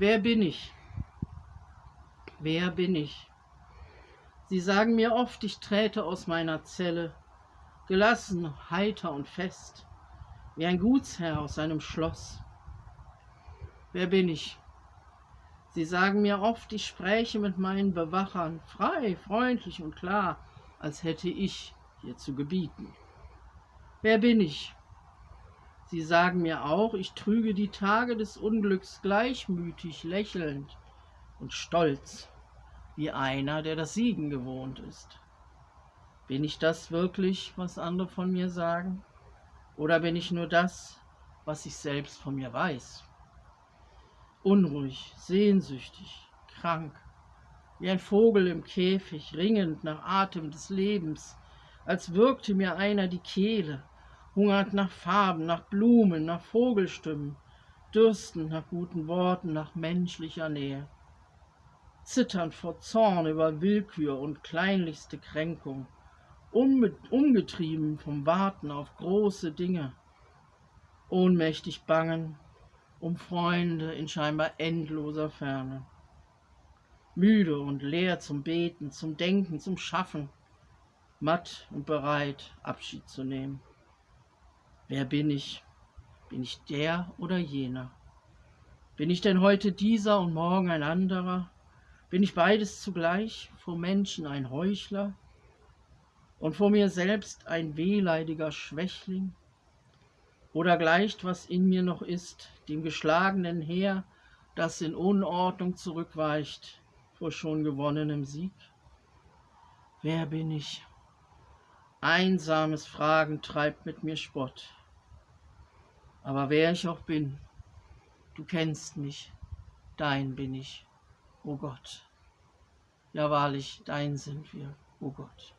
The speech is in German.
Wer bin ich? Wer bin ich? Sie sagen mir oft, ich träte aus meiner Zelle, gelassen, heiter und fest, wie ein Gutsherr aus seinem Schloss. Wer bin ich? Sie sagen mir oft, ich spräche mit meinen Bewachern, frei, freundlich und klar, als hätte ich hier zu gebieten. Wer bin ich? Sie sagen mir auch, ich trüge die Tage des Unglücks gleichmütig, lächelnd und stolz, wie einer, der das Siegen gewohnt ist. Bin ich das wirklich, was andere von mir sagen? Oder bin ich nur das, was ich selbst von mir weiß? Unruhig, sehnsüchtig, krank, wie ein Vogel im Käfig, ringend nach Atem des Lebens, als würgte mir einer die Kehle, hungert nach Farben, nach Blumen, nach Vogelstimmen, dürstend nach guten Worten, nach menschlicher Nähe. Zitternd vor Zorn über Willkür und kleinlichste Kränkung, umgetrieben vom Warten auf große Dinge, ohnmächtig bangen um Freunde in scheinbar endloser Ferne. Müde und leer zum Beten, zum Denken, zum Schaffen, matt und bereit, Abschied zu nehmen. Wer bin ich? Bin ich der oder jener? Bin ich denn heute dieser und morgen ein anderer? Bin ich beides zugleich, vor Menschen ein Heuchler und vor mir selbst ein wehleidiger Schwächling? Oder gleicht, was in mir noch ist, dem geschlagenen Heer, das in Unordnung zurückweicht vor schon gewonnenem Sieg? Wer bin ich? Einsames Fragen treibt mit mir Spott. Aber wer ich auch bin, du kennst mich, dein bin ich, o oh Gott. Ja wahrlich, dein sind wir, o oh Gott.